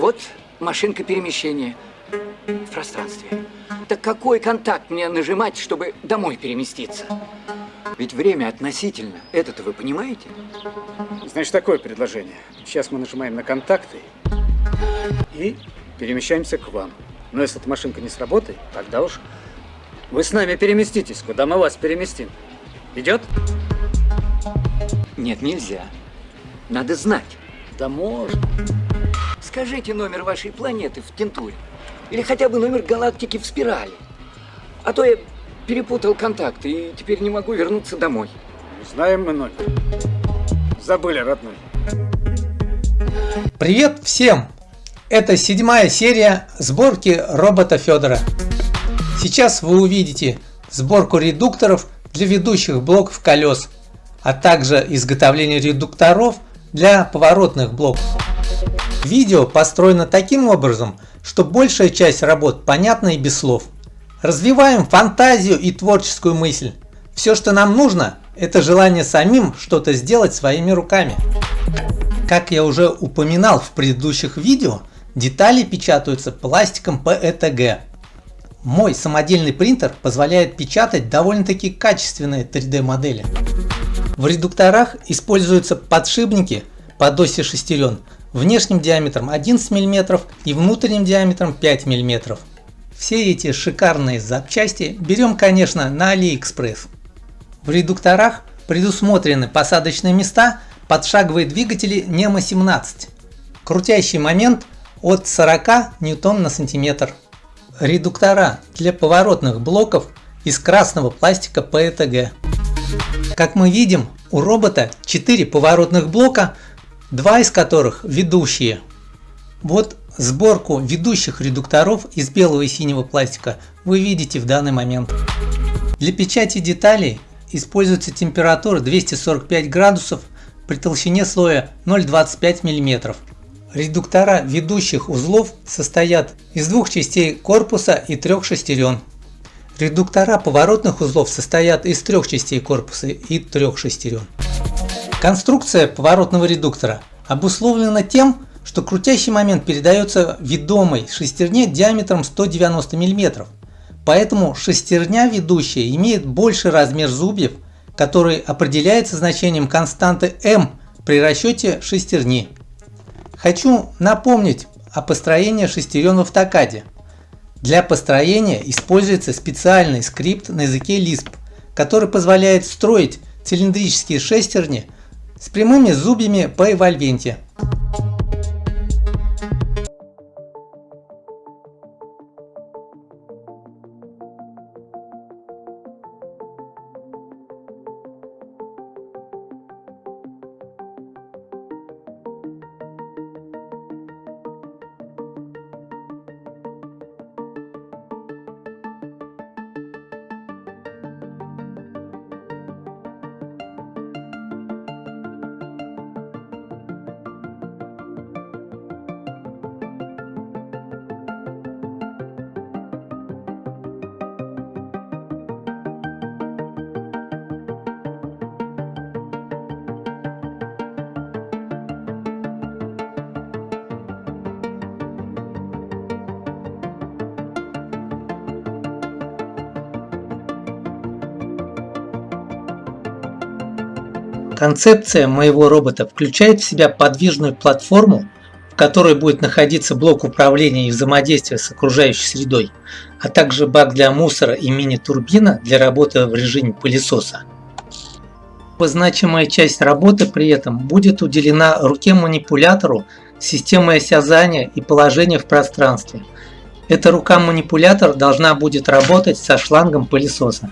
Вот машинка перемещения в пространстве. Так какой контакт мне нажимать, чтобы домой переместиться? Ведь время относительно. Это-то вы понимаете? Значит, такое предложение. Сейчас мы нажимаем на контакты и перемещаемся к вам. Но если эта машинка не сработает, тогда уж вы с нами переместитесь, куда мы вас переместим. Идет? Нет, нельзя. Надо знать. Да можно. Скажите номер вашей планеты в Кентуре. Или хотя бы номер галактики в спирали. А то я перепутал контакты и теперь не могу вернуться домой. Знаем мы номер. Забыли, родной. Привет всем! Это седьмая серия сборки робота Федора. Сейчас вы увидите сборку редукторов для ведущих блоков колес, а также изготовление редукторов для поворотных блоков. Видео построено таким образом, что большая часть работ понятна и без слов. Развиваем фантазию и творческую мысль. Все, что нам нужно, это желание самим что-то сделать своими руками. Как я уже упоминал в предыдущих видео, детали печатаются пластиком PETG. Мой самодельный принтер позволяет печатать довольно-таки качественные 3D модели. В редукторах используются подшипники под оси шестерен внешним диаметром 11 мм и внутренним диаметром 5 мм. Все эти шикарные запчасти берем, конечно, на AliExpress. В редукторах предусмотрены посадочные места под шаговые двигатели NEMA 17. Крутящий момент от 40 ньютон на сантиметр. Редуктора для поворотных блоков из красного пластика PETG. Как мы видим, у робота 4 поворотных блока, два из которых ведущие. Вот Сборку ведущих редукторов из белого и синего пластика вы видите в данный момент. Для печати деталей используется температура 245 градусов при толщине слоя 0,25 мм. Редуктора ведущих узлов состоят из двух частей корпуса и трех шестерен. Редуктора поворотных узлов состоят из трех частей корпуса и трех шестерен. Конструкция поворотного редуктора обусловлена тем, что крутящий момент передается ведомой шестерне диаметром 190 мм. Поэтому шестерня ведущая имеет больший размер зубьев, который определяется значением константы m при расчете шестерни. Хочу напомнить о построении шестерен в автокаде. Для построения используется специальный скрипт на языке Lisp, который позволяет строить цилиндрические шестерни с прямыми зубьями по эвольвенте. Концепция моего робота включает в себя подвижную платформу, в которой будет находиться блок управления и взаимодействия с окружающей средой, а также бак для мусора и мини-турбина для работы в режиме пылесоса. Значимая часть работы при этом будет уделена руке-манипулятору системой осязания и положения в пространстве. Эта рука-манипулятор должна будет работать со шлангом пылесоса.